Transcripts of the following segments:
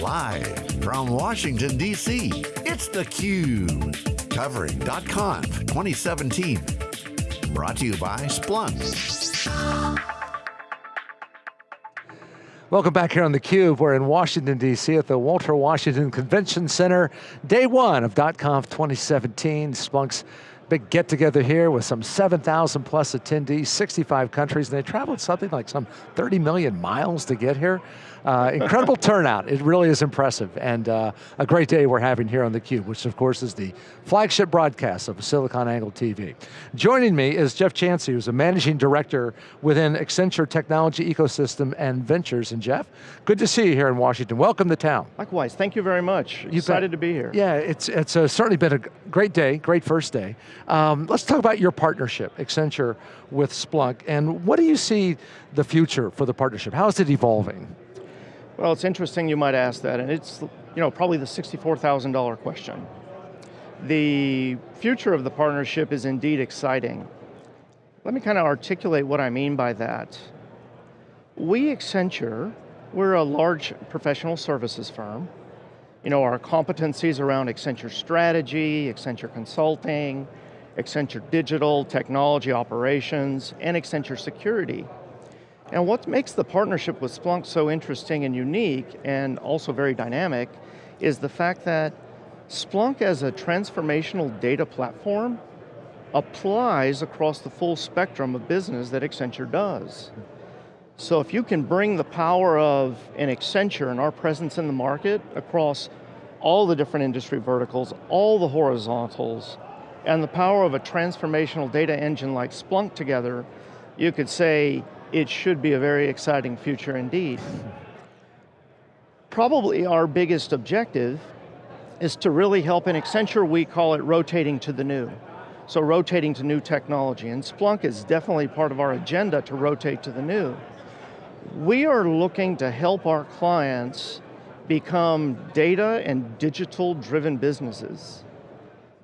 Live from Washington, D.C., it's theCUBE. Covering .conf 2017. Brought to you by Splunk. Welcome back here on theCUBE. We're in Washington, D.C. at the Walter Washington Convention Center. Day one of .conf 2017. Splunk's big get together here with some 7,000 plus attendees, 65 countries, and they traveled something like some 30 million miles to get here. Uh, incredible turnout, it really is impressive, and uh, a great day we're having here on theCUBE, which of course is the flagship broadcast of SiliconANGLE TV. Joining me is Jeff Chansey, who's a managing director within Accenture Technology Ecosystem and Ventures. And Jeff, good to see you here in Washington. Welcome to town. Likewise, thank you very much. You Excited to be here. Yeah, it's, it's uh, certainly been a great day, great first day. Um, let's talk about your partnership, Accenture with Splunk, and what do you see the future for the partnership? How is it evolving? Well, it's interesting you might ask that, and it's you know probably the $64,000 question. The future of the partnership is indeed exciting. Let me kind of articulate what I mean by that. We, Accenture, we're a large professional services firm. You know, our competencies around Accenture strategy, Accenture consulting, Accenture digital, technology operations, and Accenture security and what makes the partnership with Splunk so interesting and unique, and also very dynamic, is the fact that Splunk as a transformational data platform applies across the full spectrum of business that Accenture does. So if you can bring the power of an Accenture and our presence in the market across all the different industry verticals, all the horizontals, and the power of a transformational data engine like Splunk together, you could say, it should be a very exciting future indeed. Probably our biggest objective is to really help in Accenture, we call it rotating to the new. So rotating to new technology, and Splunk is definitely part of our agenda to rotate to the new. We are looking to help our clients become data and digital driven businesses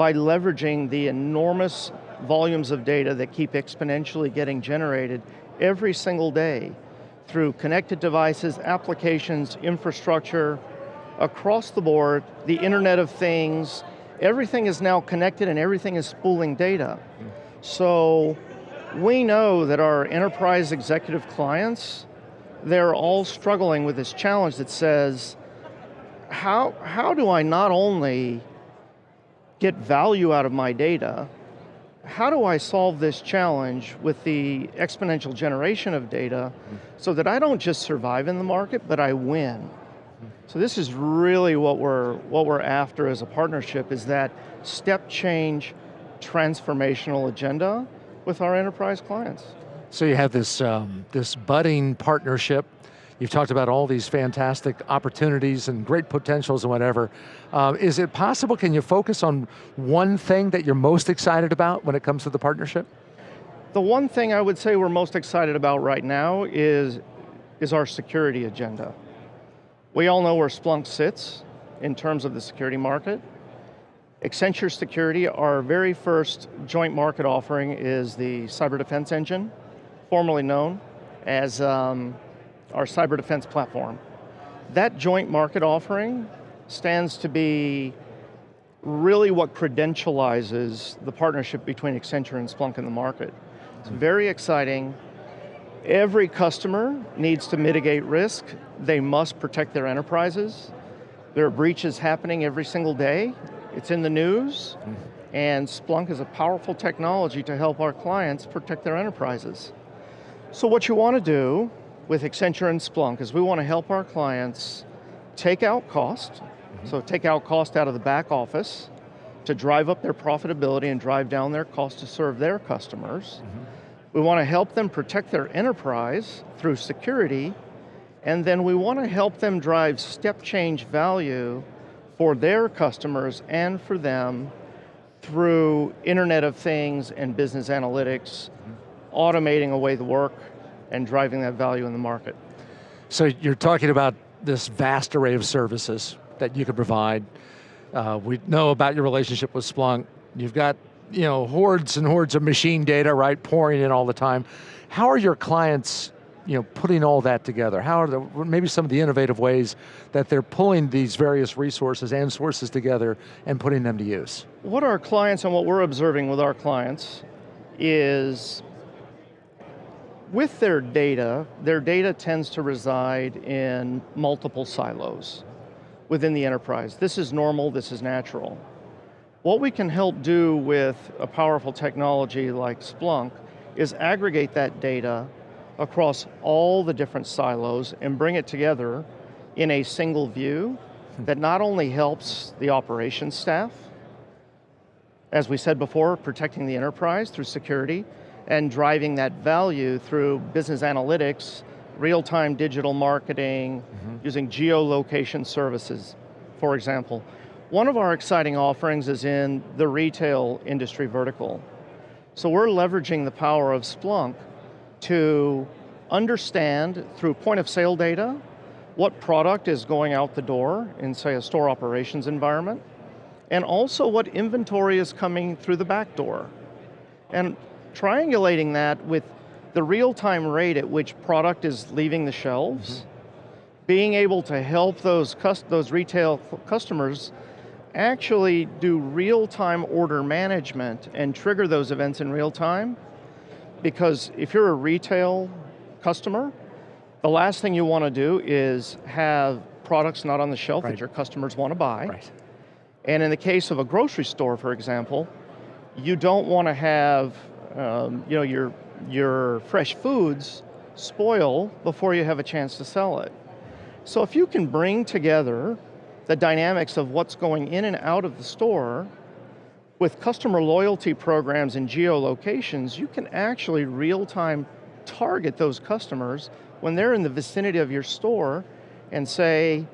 by leveraging the enormous volumes of data that keep exponentially getting generated every single day through connected devices, applications, infrastructure, across the board, the Internet of Things, everything is now connected and everything is spooling data. So we know that our enterprise executive clients, they're all struggling with this challenge that says, how, how do I not only get value out of my data, how do I solve this challenge with the exponential generation of data so that I don't just survive in the market, but I win? So this is really what we're, what we're after as a partnership is that step change transformational agenda with our enterprise clients. So you have this, um, this budding partnership You've talked about all these fantastic opportunities and great potentials and whatever. Uh, is it possible, can you focus on one thing that you're most excited about when it comes to the partnership? The one thing I would say we're most excited about right now is, is our security agenda. We all know where Splunk sits in terms of the security market. Accenture Security, our very first joint market offering is the Cyber Defense Engine, formerly known as um, our cyber defense platform. That joint market offering stands to be really what credentializes the partnership between Accenture and Splunk in the market. It's very exciting. Every customer needs to mitigate risk. They must protect their enterprises. There are breaches happening every single day. It's in the news. And Splunk is a powerful technology to help our clients protect their enterprises. So what you want to do with Accenture and Splunk is we want to help our clients take out cost, mm -hmm. so take out cost out of the back office to drive up their profitability and drive down their cost to serve their customers. Mm -hmm. We want to help them protect their enterprise through security, and then we want to help them drive step change value for their customers and for them through Internet of Things and business analytics, mm -hmm. automating away the work, and driving that value in the market. So you're talking about this vast array of services that you can provide. Uh, we know about your relationship with Splunk. You've got you know, hordes and hordes of machine data, right, pouring in all the time. How are your clients you know, putting all that together? How are the, maybe some of the innovative ways that they're pulling these various resources and sources together and putting them to use? What our clients and what we're observing with our clients is with their data, their data tends to reside in multiple silos within the enterprise. This is normal, this is natural. What we can help do with a powerful technology like Splunk is aggregate that data across all the different silos and bring it together in a single view hmm. that not only helps the operations staff, as we said before, protecting the enterprise through security, and driving that value through business analytics, real-time digital marketing, mm -hmm. using geolocation services, for example. One of our exciting offerings is in the retail industry vertical. So we're leveraging the power of Splunk to understand through point of sale data what product is going out the door in say a store operations environment and also what inventory is coming through the back door. And triangulating that with the real-time rate at which product is leaving the shelves, mm -hmm. being able to help those, those retail customers actually do real-time order management and trigger those events in real time, because if you're a retail customer, the last thing you want to do is have products not on the shelf right. that your customers want to buy. Right. And in the case of a grocery store, for example, you don't want to have um, you know, your, your fresh foods spoil before you have a chance to sell it. So if you can bring together the dynamics of what's going in and out of the store with customer loyalty programs and geolocations, you can actually real-time target those customers when they're in the vicinity of your store and say,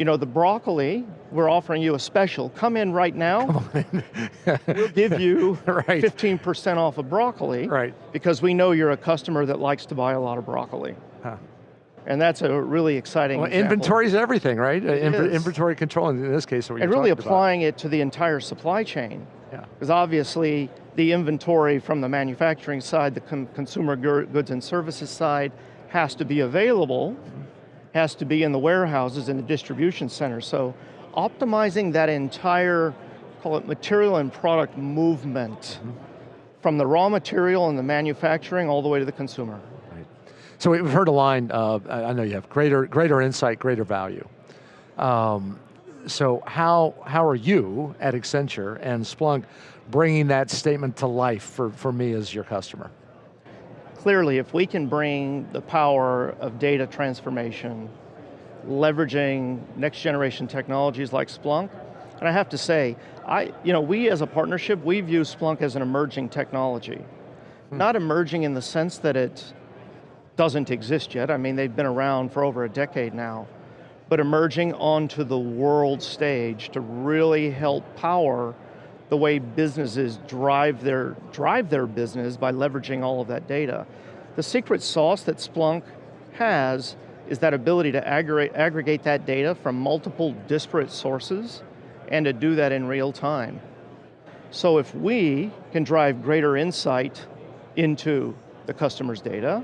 you know, the broccoli, we're offering you a special. Come in right now. In. we'll give you 15% off of broccoli. Right. Because we know you're a customer that likes to buy a lot of broccoli. Huh. And that's a really exciting well, Inventory is everything, right? Uh, inventory control, in this case, And really applying about. it to the entire supply chain. Yeah. Because obviously, the inventory from the manufacturing side, the consumer goods and services side, has to be available, has to be in the warehouses and the distribution center. So optimizing that entire, call it material and product movement mm -hmm. from the raw material and the manufacturing all the way to the consumer. Right. So we've heard a line, uh, I know you have greater, greater insight, greater value. Um, so how, how are you at Accenture and Splunk bringing that statement to life for, for me as your customer? Clearly if we can bring the power of data transformation, leveraging next generation technologies like Splunk, and I have to say, I, you know, we as a partnership, we view Splunk as an emerging technology. Hmm. Not emerging in the sense that it doesn't exist yet, I mean they've been around for over a decade now, but emerging onto the world stage to really help power the way businesses drive their, drive their business by leveraging all of that data. The secret sauce that Splunk has is that ability to aggregate, aggregate that data from multiple disparate sources and to do that in real time. So if we can drive greater insight into the customer's data,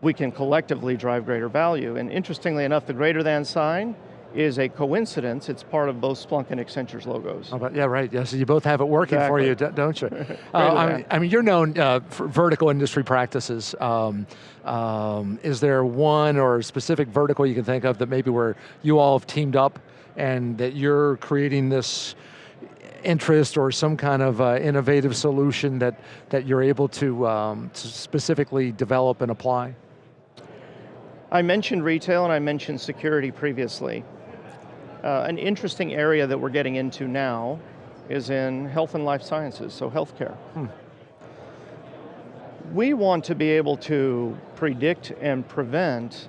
we can collectively drive greater value. And interestingly enough, the greater than sign is a coincidence. It's part of both Splunk and Accenture's logos. Oh, yeah, right. Yeah, so you both have it working exactly. for you, don't you? uh, I, mean, I, mean, you're known uh, for vertical industry practices. Um, um, is there one or a specific vertical you can think of that maybe where you all have teamed up and that you're creating this interest or some kind of uh, innovative solution that, that you're able to, um, to specifically develop and apply? I mentioned retail and I mentioned security previously. Uh, an interesting area that we're getting into now is in health and life sciences, so healthcare. Hmm. We want to be able to predict and prevent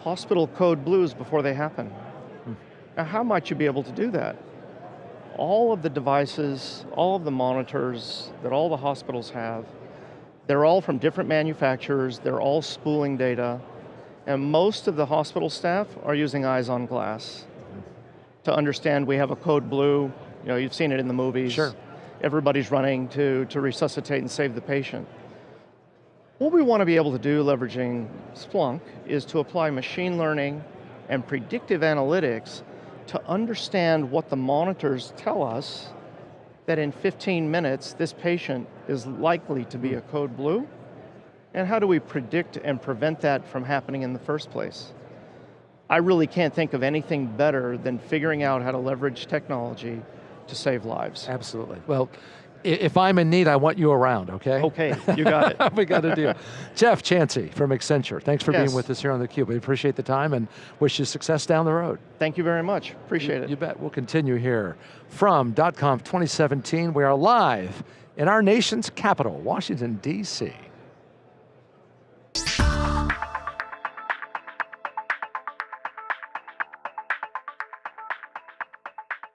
hospital code blues before they happen. Hmm. Now how might you be able to do that? All of the devices, all of the monitors that all the hospitals have, they're all from different manufacturers, they're all spooling data, and most of the hospital staff are using eyes on glass to understand we have a code blue, you know, you've seen it in the movies. Sure. Everybody's running to, to resuscitate and save the patient. What we want to be able to do leveraging Splunk is to apply machine learning and predictive analytics to understand what the monitors tell us that in 15 minutes this patient is likely to be a code blue, and how do we predict and prevent that from happening in the first place? I really can't think of anything better than figuring out how to leverage technology to save lives. Absolutely. Well, if I'm in need, I want you around, okay? Okay, you got it. we got a deal. Jeff Chancey from Accenture, thanks for Yes. being with us here on theCUBE. We appreciate the time and wish you success down the road. Thank you very much, appreciate it. You bet, we'll continue here. From .conf 2017, we are live in our nation's capital, Washington, D.C.